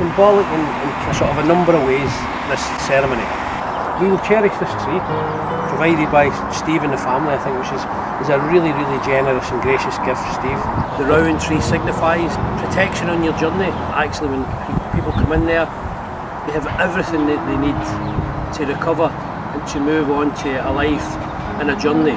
symbolic in, in sort of a number of ways, this ceremony. We will cherish this tree, provided by Steve and the family, I think, which is, is a really, really generous and gracious gift for Steve. The rowan tree signifies protection on your journey. Actually, when people come in there, they have everything that they need to recover and to move on to a life and a journey.